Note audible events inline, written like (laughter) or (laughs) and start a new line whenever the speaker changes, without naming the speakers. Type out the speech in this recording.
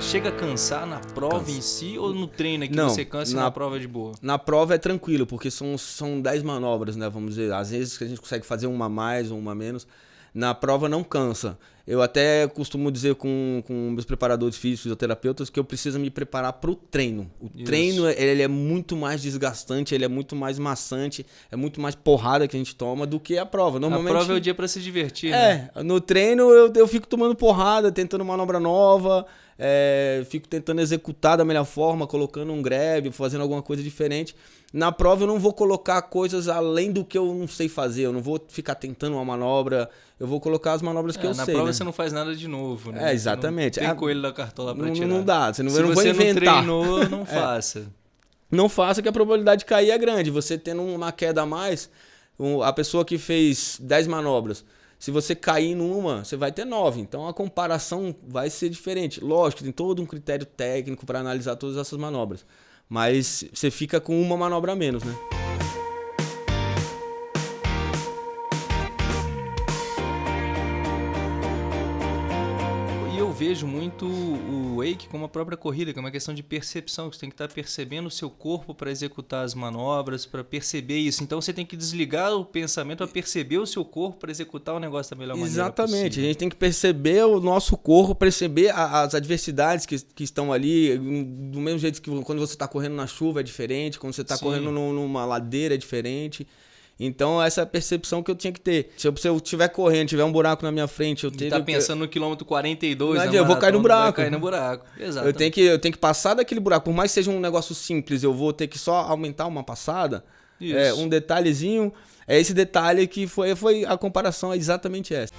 chega a cansar na prova
Cansa.
em si ou no treino que
Não,
você cansa e na
na-
prova é de boa?
Na prova é tranquilo, porque são, são 10 manobras, né? Vamos dizer. Às vezes que a gente consegue fazer uma mais ou uma menos. Na prova não cansa. Eu até costumo dizer com, com meus preparadores físicos, fisioterapeutas, que eu preciso me preparar para o treino. O
Isso.
treino ele é muito mais desgastante, ele é muito mais maçante, é muito mais porrada que a gente toma do que a prova. Normalmente,
A prova é o dia pra se divertir, né?
É, no treino eu, eu fico tomando porrada, tentando manobra nova, é, fico tentando executar da melhor forma, colocando um grab, fazendo alguma coisa diferente. Na prova eu não vou colocar coisas além do que eu não sei fazer, eu não vou ficar tentando uma manobra, eu vou colocar as manobras que
É,
eu
na
sei.
prova
né?
você não faz nada de novo, né?
É, exatamente.
Você não
É,
tem coelho da cartola pra
não,
tirar.
não dá, você não,
Se
eu não vou
você não
inventar.
treinou, não (laughs) faça.
não faça que a probabilidade de cair é grande. Você tendo uma queda a mais, a pessoa que fez 10 manobras, se você cair numa, você vai ter 9. Então a comparação vai ser diferente. Lógico, tem todo um critério técnico para analisar todas essas manobras. Mas você fica com uma manobra a menos, né?
Vejo muito o wake como a própria corrida, que é uma questão de percepção, que você tem que estar percebendo o seu corpo para executar as manobras, para perceber isso. Então você tem que desligar o pensamento para perceber o seu corpo para executar o negócio da melhor maneira
Exatamente. A
possível.
gente tem que perceber o nosso corpo, perceber a- as adversidades que, que estão ali. Do mesmo jeito que quando você está correndo na chuva é diferente, quando você está correndo num- numa ladeira é diferente. Então, essa é a percepção que eu tinha que ter. Se eu, se eu estiver correndo, tiver um buraco na minha frente, eu tenho
tá
que-
pensando no quilômetro 42,
Não adianta, eu vou cair no
vai
buraco.
cair no buraco. Exato.
Eu tenho, que, eu tenho que passar daquele buraco. Por mais que seja um negócio simples, eu vou ter que só aumentar uma passada.
Isso.
É, um detalhezinho. É esse detalhe que foi, foi a comparação é exatamente essa.